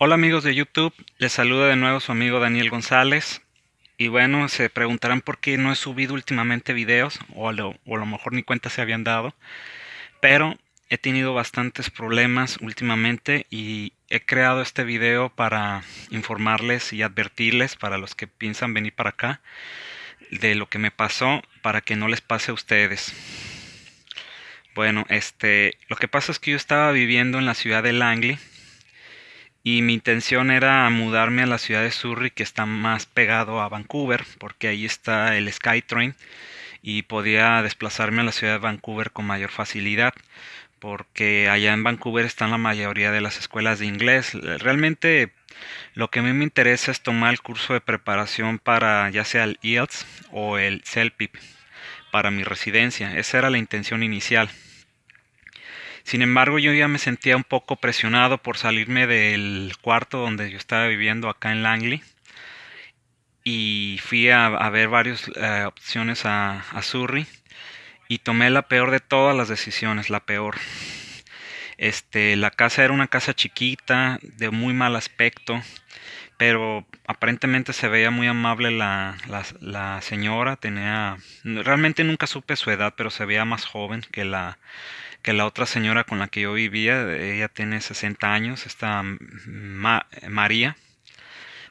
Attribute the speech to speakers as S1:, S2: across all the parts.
S1: Hola amigos de YouTube, les saluda de nuevo su amigo Daniel González. Y bueno, se preguntarán por qué no he subido últimamente videos, o a lo, mejor ni cuenta se habían dado. Pero he tenido bastantes problemas últimamente y he creado este video para informarles y advertirles para los que piensan venir para acá de lo que me pasó para que no les pase a ustedes. Bueno, este, lo que pasa es que yo estaba viviendo en la ciudad de Langley y mi intención era mudarme a la ciudad de Surrey que está más pegado a Vancouver porque ahí está el SkyTrain y podía desplazarme a la ciudad de Vancouver con mayor facilidad porque allá en Vancouver están la mayoría de las escuelas de inglés. Realmente lo que a mí me interesa es tomar el curso de preparación para ya sea el IELTS o el CELPIP para mi residencia. Esa era la intención inicial. Sin embargo, yo ya me sentía un poco presionado por salirme del cuarto donde yo estaba viviendo acá en Langley. Y fui a, ver varias eh, opciones a, a Surrey. Y tomé la peor de todas las decisiones, la peor. Este, la casa era una casa chiquita, de muy mal aspecto, pero aparentemente se veía muy amable la, la, la, señora, tenía, realmente nunca supe su edad, pero se veía más joven que la, que la otra señora con la que yo vivía, ella tiene 60 años, esta María,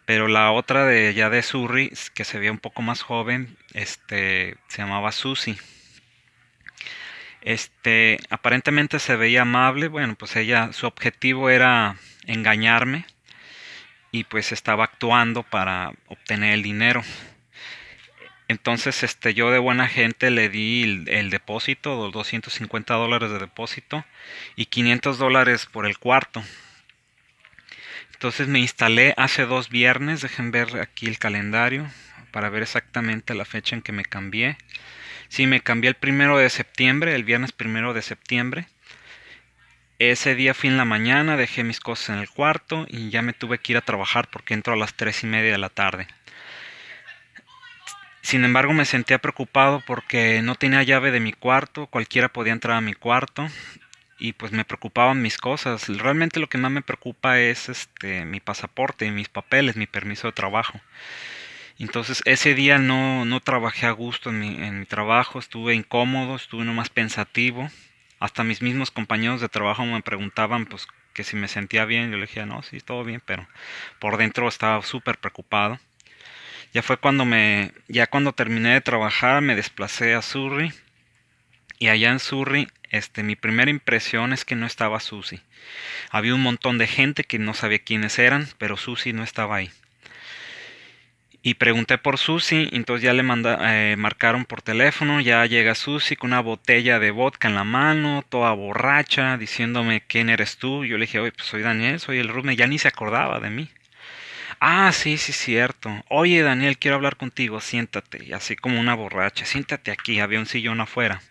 S1: pero la otra de ya de Surrey, que se veía un poco más joven, este, se llamaba Susie. Este, aparentemente se veía amable, bueno, pues ella, su objetivo era engañarme y pues estaba actuando para obtener el dinero. Entonces, este, yo de buena gente le di el, depósito, los 250 dólares de depósito y 500 dólares por el cuarto. Entonces me instalé hace dos viernes, dejen ver aquí el calendario para ver exactamente la fecha en que me cambié. Sí, me cambié el primero de septiembre, el viernes primero de septiembre. Ese día fui en la mañana, dejé mis cosas en el cuarto y ya me tuve que ir a trabajar porque entro a las tres y media de la tarde. Sin embargo, me sentía preocupado porque no tenía llave de mi cuarto, cualquiera podía entrar a mi cuarto y pues me preocupaban mis cosas. Realmente lo que más me preocupa es este mi pasaporte mis papeles, mi permiso de trabajo. Entonces ese día no, no trabajé a gusto en mi, en mi trabajo, estuve incómodo, estuve nomás pensativo. Hasta mis mismos compañeros de trabajo me preguntaban pues que si me sentía bien. Yo le dije, no, sí, todo bien, pero por dentro estaba súper preocupado. Ya fue cuando me, ya cuando terminé de trabajar, me desplacé a Surrey. Y allá en Surrey, este, mi primera impresión es que no estaba Susie. Había un montón de gente que no sabía quiénes eran, pero Susie no estaba ahí. Y pregunté por Susie, entonces ya le manda, eh, marcaron por teléfono, ya llega Susie con una botella de vodka en la mano, toda borracha, diciéndome quién eres tú. Yo le dije, oye, pues soy Daniel, soy el Rubén, ya ni se acordaba de mí. Ah, sí, sí, cierto. Oye, Daniel, quiero hablar contigo, siéntate. Y así como una borracha, siéntate aquí, había un sillón afuera.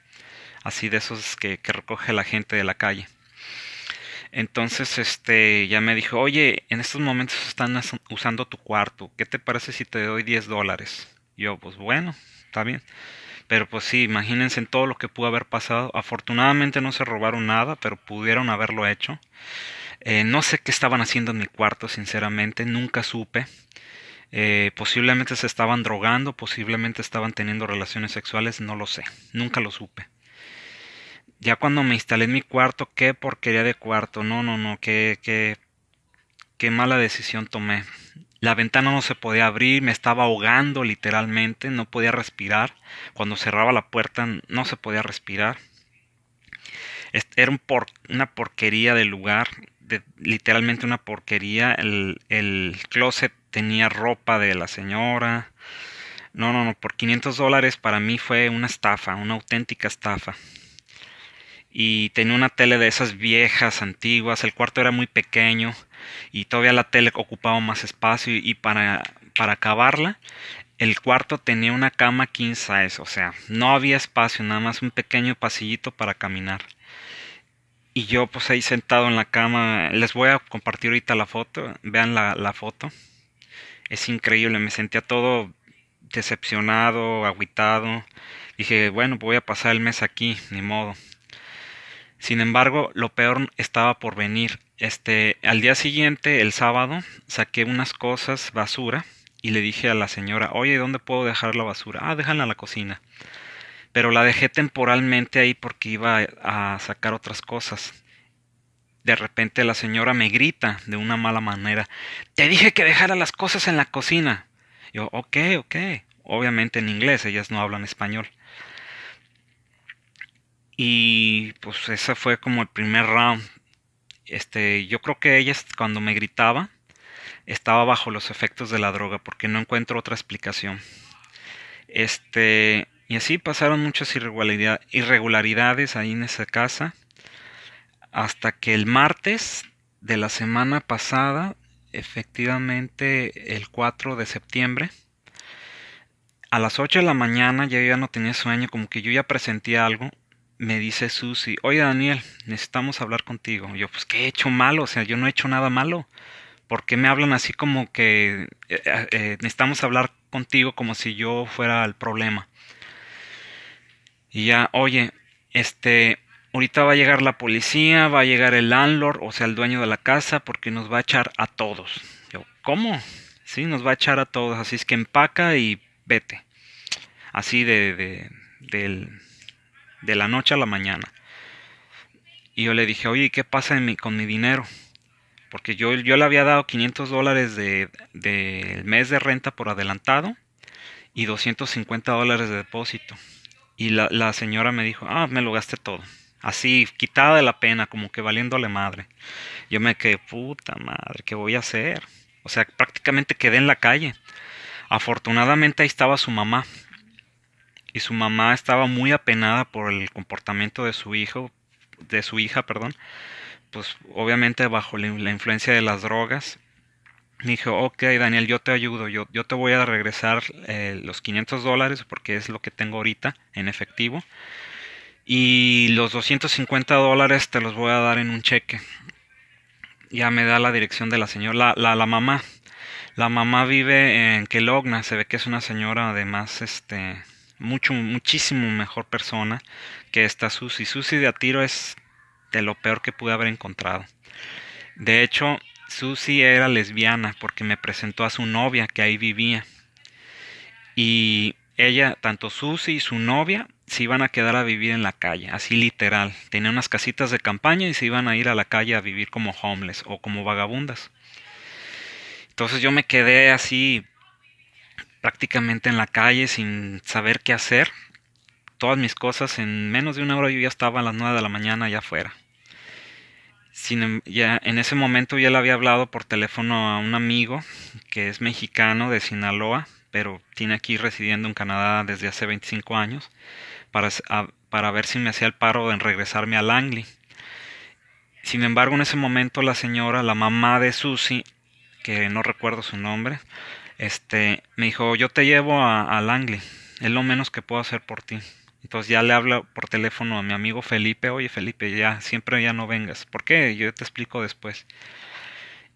S1: Así de esos que, que recoge la gente de la calle. Entonces, este, ya me dijo, oye, en estos momentos están usando tu cuarto, ¿qué te parece si te doy 10 dólares? Yo, pues bueno, está bien. Pero pues sí, imagínense en todo lo que pudo haber pasado. Afortunadamente no se robaron nada, pero pudieron haberlo hecho. Eh, no sé qué estaban haciendo en mi cuarto, sinceramente, nunca supe. Eh, posiblemente se estaban drogando, posiblemente estaban teniendo relaciones sexuales, no lo sé, nunca lo supe. Ya cuando me instalé en mi cuarto, qué porquería de cuarto, no, no, no, qué, qué, qué mala decisión tomé. La ventana no se podía abrir, me estaba ahogando literalmente, no podía respirar. Cuando cerraba la puerta no se podía respirar. Era un una porquería de lugar literalmente una porquería. El, el closet tenía ropa de la señora. No, no, no, por 500 dólares para mí fue una estafa, una auténtica estafa. Y tenía una tele de esas viejas, antiguas, el cuarto era muy pequeño y todavía la tele ocupaba más espacio y para, para acabarla, el cuarto tenía una cama king size, o sea, no había espacio, nada más un pequeño pasillito para caminar. Y yo pues ahí sentado en la cama, les voy a compartir ahorita la foto, vean la, la foto. Es increíble, me sentía todo decepcionado, aguitado. Dije, bueno, voy a pasar el mes aquí, ni modo. Sin embargo, lo peor estaba por venir. Este, al día siguiente, el sábado, saqué unas cosas, basura, y le dije a la señora, oye, ¿dónde puedo dejar la basura? Ah, déjala en la cocina. Pero la dejé temporalmente ahí porque iba a sacar otras cosas. De repente la señora me grita de una mala manera, te dije que dejara las cosas en la cocina. Yo, ok, ok. Obviamente en inglés, ellas no hablan español. Y pues ese fue como el primer round. Este, yo creo que ella cuando me gritaba estaba bajo los efectos de la droga porque no encuentro otra explicación. Este, y así pasaron muchas irregularidades ahí en esa casa hasta que el martes de la semana pasada, efectivamente el 4 de septiembre, a las 8 de la mañana ya yo ya no tenía sueño, como que yo ya presentía algo me dice Susi, oye Daniel, necesitamos hablar contigo. yo, pues, ¿qué he hecho malo? O sea, yo no he hecho nada malo. ¿Por qué me hablan así como que eh, eh, eh, necesitamos hablar contigo como si yo fuera el problema? Y ya, oye, este, ahorita va a llegar la policía, va a llegar el landlord, o sea, el dueño de la casa, porque nos va a echar a todos. Yo, ¿cómo? Sí, nos va a echar a todos, así es que empaca y vete. Así de, de del, de la noche a la mañana. Y yo le dije, oye, ¿qué pasa con mi dinero? Porque yo, yo le había dado 500 dólares del de, mes de renta por adelantado y 250 dólares de depósito. Y la, la señora me dijo, ah, me lo gasté todo. Así, quitada de la pena, como que valiéndole madre. Yo me quedé, puta madre, ¿qué voy a hacer? O sea, prácticamente quedé en la calle. Afortunadamente ahí estaba su mamá y su mamá estaba muy apenada por el comportamiento de su hijo, de su hija, perdón, pues obviamente bajo la, influencia de las drogas. Dijo, ok Daniel, yo te ayudo, yo, yo te voy a regresar eh, los 500 dólares porque es lo que tengo ahorita en efectivo. Y los 250 dólares te los voy a dar en un cheque. Ya me da la dirección de la señora, la, la, mamá. La mamá vive en Kelogna, se ve que es una señora además, este, mucho, muchísimo mejor persona que esta Susi. Susi de a tiro es de lo peor que pude haber encontrado. De hecho, Susi era lesbiana porque me presentó a su novia que ahí vivía. Y ella, tanto Susi y su novia, se iban a quedar a vivir en la calle, así literal. Tenía unas casitas de campaña y se iban a ir a la calle a vivir como homeless o como vagabundas. Entonces yo me quedé así prácticamente en la calle sin saber qué hacer. Todas mis cosas en menos de una hora yo ya estaba a las 9 de la mañana allá afuera. Sin, em, ya, en ese momento ya le había hablado por teléfono a un amigo que es mexicano de Sinaloa, pero tiene aquí residiendo en Canadá desde hace 25 años, para, para ver si me hacía el paro en regresarme a Langley. Sin embargo, en ese momento la señora, la mamá de Susie, que no recuerdo su nombre, este, me dijo, yo te llevo a, a Langley, es lo menos que puedo hacer por ti. Entonces ya le hablo por teléfono a mi amigo Felipe, oye Felipe, ya siempre ya no vengas. ¿Por qué? Yo te explico después.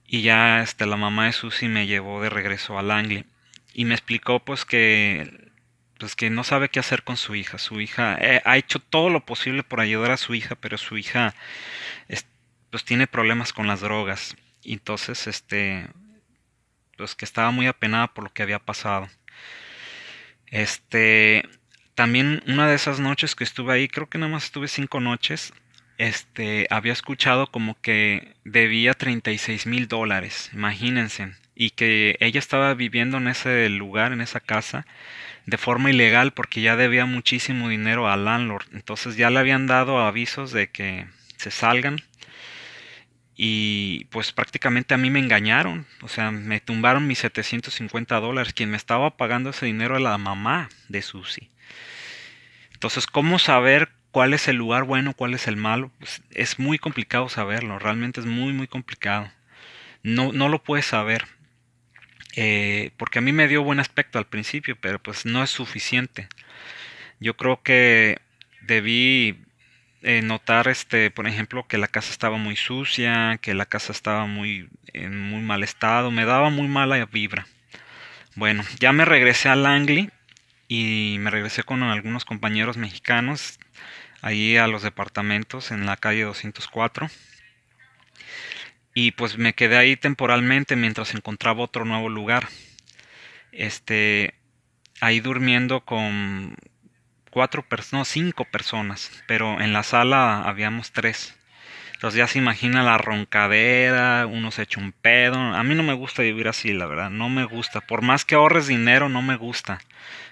S1: Y ya este, la mamá de Susi me llevó de regreso a Langley y me explicó pues que pues que no sabe qué hacer con su hija. Su hija eh, ha hecho todo lo posible por ayudar a su hija, pero su hija pues tiene problemas con las drogas. entonces este pues que estaba muy apenada por lo que había pasado. Este, también una de esas noches que estuve ahí, creo que nada más estuve cinco noches, este, había escuchado como que debía 36 mil dólares, imagínense, y que ella estaba viviendo en ese lugar, en esa casa, de forma ilegal porque ya debía muchísimo dinero al landlord, entonces ya le habían dado avisos de que se salgan y pues prácticamente a mí me engañaron, o sea, me tumbaron mis 750 dólares, quien me estaba pagando ese dinero era la mamá de Susi. Entonces, ¿cómo saber cuál es el lugar bueno, cuál es el malo? Pues es muy complicado saberlo, realmente es muy, muy complicado. No, no lo puedes saber. Eh, porque a mí me dio buen aspecto al principio, pero pues no es suficiente. Yo creo que debí eh, notar, este, por ejemplo, que la casa estaba muy sucia, que la casa estaba muy en muy mal estado, me daba muy mala vibra. Bueno, ya me regresé a Langley y me regresé con algunos compañeros mexicanos ahí a los departamentos en la calle 204. Y pues me quedé ahí temporalmente mientras encontraba otro nuevo lugar. Este, ahí durmiendo con cuatro personas, no, cinco personas, pero en la sala habíamos tres. Entonces ya se imagina la roncadera, uno se echa un pedo. A mí no me gusta vivir así, la verdad, no me gusta. Por más que ahorres dinero, no me gusta.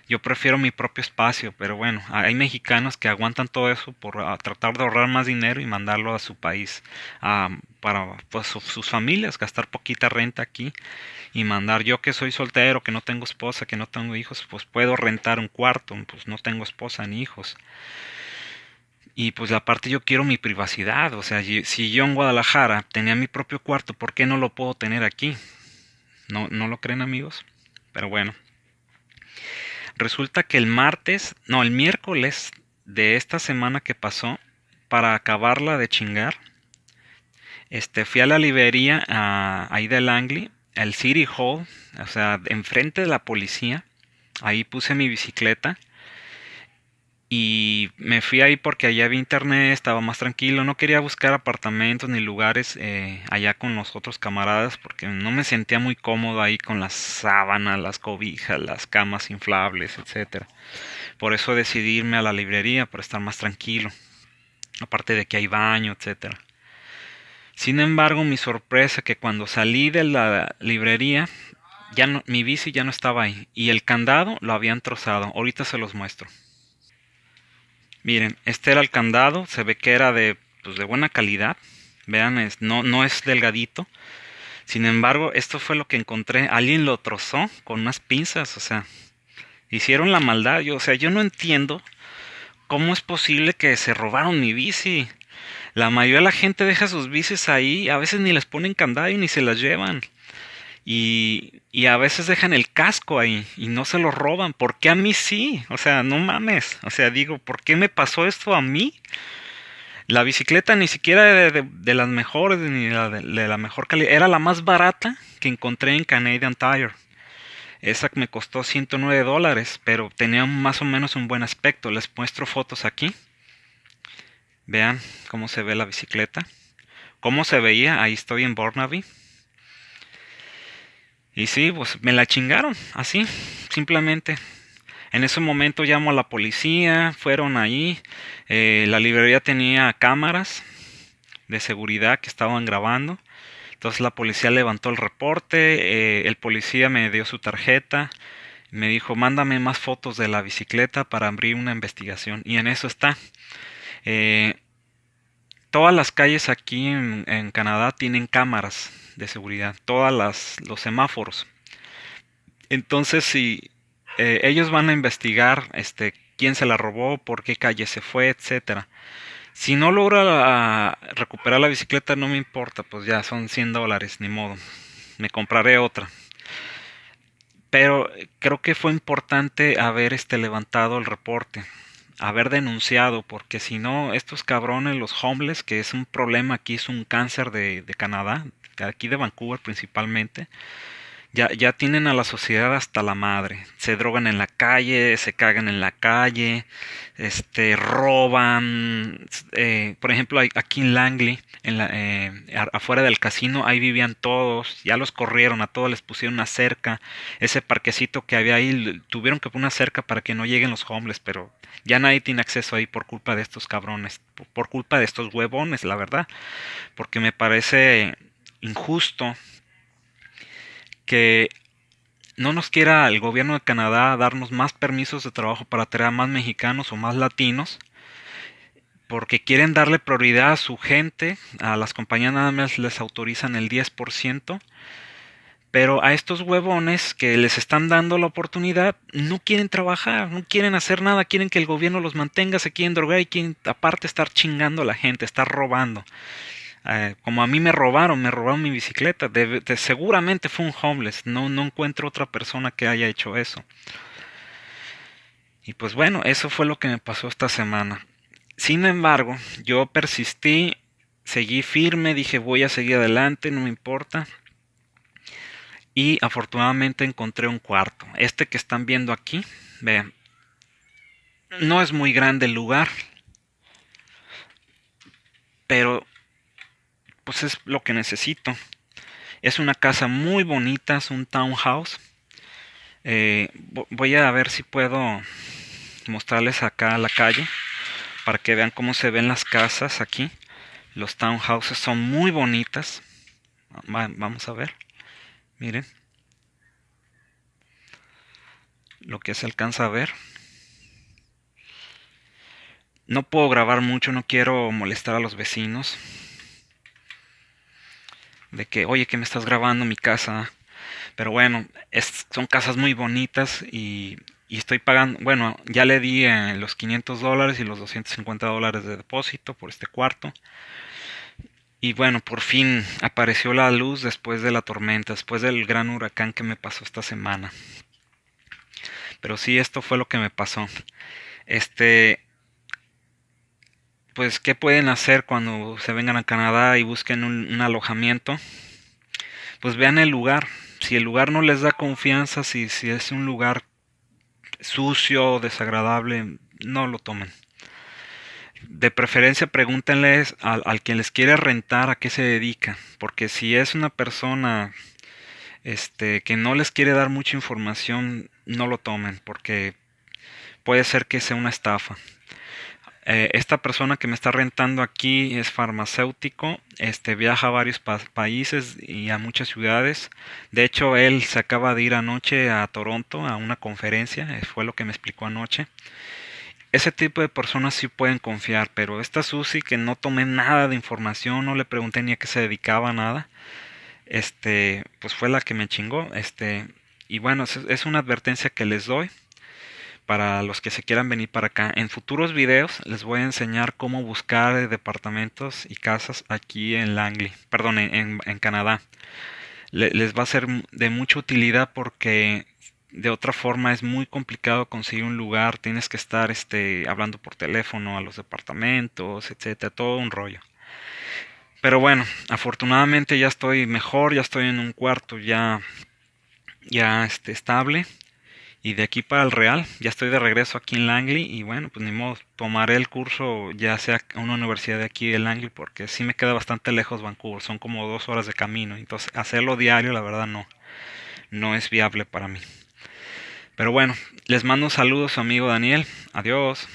S1: Yo prefiero mi propio espacio, pero bueno, hay mexicanos que aguantan todo eso por tratar de ahorrar más dinero y mandarlo a su país para pues, sus familias, gastar poquita renta aquí y mandar. Yo que soy soltero, que no tengo esposa, que no tengo hijos, pues puedo rentar un cuarto, pues no tengo esposa ni hijos. Y pues aparte yo quiero mi privacidad, o sea, si yo en Guadalajara tenía mi propio cuarto, ¿por qué no lo puedo tener aquí? ¿No, no lo creen amigos? Pero bueno. Resulta que el martes, no, el miércoles de esta semana que pasó, para acabarla de chingar, este, fui a la librería ahí de Langley, al City Hall, o sea, enfrente de la policía. Ahí puse mi bicicleta y me fui ahí porque allá había internet, estaba más tranquilo, no quería buscar apartamentos ni lugares eh, allá con los otros camaradas porque no me sentía muy cómodo ahí con las sábanas, las cobijas, las camas inflables, etcétera. Por eso decidí irme a la librería para estar más tranquilo. Aparte de que hay baño, etcétera. Sin embargo, mi sorpresa que cuando salí de la librería, ya mi bici ya no estaba ahí y el candado lo habían trozado. Ahorita se los muestro. Miren, este era el candado, se ve que era de, pues, de buena calidad. Vean, es, no, no es delgadito. Sin embargo, esto fue lo que encontré. Alguien lo trozó con unas pinzas, o sea, hicieron la maldad. Yo, o sea, yo no entiendo cómo es posible que se robaron mi bici. La mayoría de la gente deja sus bicis ahí, a veces ni les ponen candado y ni se las llevan. Y, y, a veces dejan el casco ahí y no se lo roban. ¿Por qué a mí sí? O sea, no mames. O sea, digo, ¿por qué me pasó esto a mí? La bicicleta ni siquiera de, de, las mejores, ni la de, de, la mejor calidad. Era la más barata que encontré en Canadian Tire. Esa me costó 109 dólares, pero tenía más o menos un buen aspecto. Les muestro fotos aquí. Vean cómo se ve la bicicleta. ¿Cómo se veía? Ahí estoy en Burnaby. Y sí, pues me la chingaron, así, simplemente. En ese momento llamo a la policía, fueron ahí, eh, la librería tenía cámaras de seguridad que estaban grabando. Entonces la policía levantó el reporte, eh, el policía me dio su tarjeta, me dijo, mándame más fotos de la bicicleta para abrir una investigación. Y en eso está. Eh, todas las calles aquí en, Canadá tienen cámaras de seguridad, todas las los semáforos. Entonces, si eh, ellos van a investigar este quién se la robó, por qué calle se fue, etcétera. Si no logra recuperar la bicicleta, no me importa, pues ya son 100 dólares, ni modo. Me compraré otra. Pero creo que fue importante haber este levantado el reporte, haber denunciado, porque si no, estos cabrones, los homeless, que es un problema aquí, es un cáncer de, de Canadá, aquí de Vancouver principalmente, ya, ya tienen a la sociedad hasta la madre. Se drogan en la calle, se cagan en la calle, este, roban. Eh, por ejemplo, aquí en Langley, en la, eh, afuera del casino, ahí vivían todos. Ya los corrieron, a todos les pusieron una cerca. Ese parquecito que había ahí, tuvieron que poner una cerca para que no lleguen los homeless, pero ya nadie tiene acceso ahí por culpa de estos cabrones, por culpa de estos huevones, la verdad. Porque me parece injusto que no nos quiera el gobierno de Canadá darnos más permisos de trabajo para traer a más mexicanos o más latinos, porque quieren darle prioridad a su gente, a las compañías nada más les autorizan el 10%, pero a estos huevones que les están dando la oportunidad no quieren trabajar, no quieren hacer nada, quieren que el gobierno los mantenga, se quieren drogar y quieren aparte estar chingando a la gente, estar robando. Eh, como a mí me robaron, me robaron mi bicicleta, de, seguramente fue un homeless, no, no encuentro otra persona que haya hecho eso. Y pues bueno, eso fue lo que me pasó esta semana. Sin embargo, yo persistí, seguí firme, dije voy a seguir adelante, no me importa. Y afortunadamente encontré un cuarto. Este que están viendo aquí, vean, no es muy grande el lugar, pero pues es lo que necesito. Es una casa muy bonita, es un townhouse. Eh, voy a ver si puedo mostrarles acá la calle para que vean cómo se ven las casas aquí. Los townhouses son muy bonitas. Vamos a ver. Miren. Lo que se alcanza a ver. No puedo grabar mucho, no quiero molestar a los vecinos. De que, oye, que me estás grabando mi casa. Pero bueno, son casas muy bonitas y, estoy pagando, bueno, ya le di eh, los 500 dólares y los 250 dólares de depósito por este cuarto. Y bueno, por fin apareció la luz después de la tormenta, después del gran huracán que me pasó esta semana. Pero sí, esto fue lo que me pasó. Este, pues, ¿qué pueden hacer cuando se vengan a Canadá y busquen un, alojamiento? Pues vean el lugar. Si el lugar no les da confianza, si, es un lugar sucio, desagradable, no lo tomen de preferencia pregúntenles al, al, quien les quiere rentar a qué se dedica, porque si es una persona este, que no les quiere dar mucha información, no lo tomen, porque puede ser que sea una estafa. Eh, esta persona que me está rentando aquí es farmacéutico, este, viaja a varios países y a muchas ciudades. De hecho, él se acaba de ir anoche a Toronto a una conferencia, eh, fue lo que me explicó anoche ese tipo de personas sí pueden confiar, pero esta Susi que no tomé nada de información, no le pregunté ni a qué se dedicaba nada, este, pues fue la que me chingó, este, y bueno, es, una advertencia que les doy para los que se quieran venir para acá. En futuros videos les voy a enseñar cómo buscar departamentos y casas aquí en Langley, perdón, en, Canadá. les va a ser de mucha utilidad porque de otra forma es muy complicado conseguir un lugar, tienes que estar este, hablando por teléfono a los departamentos, etcétera, todo un rollo. Pero bueno, afortunadamente ya estoy mejor, ya estoy en un cuarto ya, ya este, estable. Y de aquí para el Real, ya estoy de regreso aquí en Langley. Y bueno, pues ni modo, tomaré el curso ya sea en una universidad de aquí de Langley, porque sí me queda bastante lejos Vancouver, son como dos horas de camino. Entonces, hacerlo diario, la verdad, no, no es viable para mí. Pero bueno, les mando saludos a su amigo Daniel. Adiós.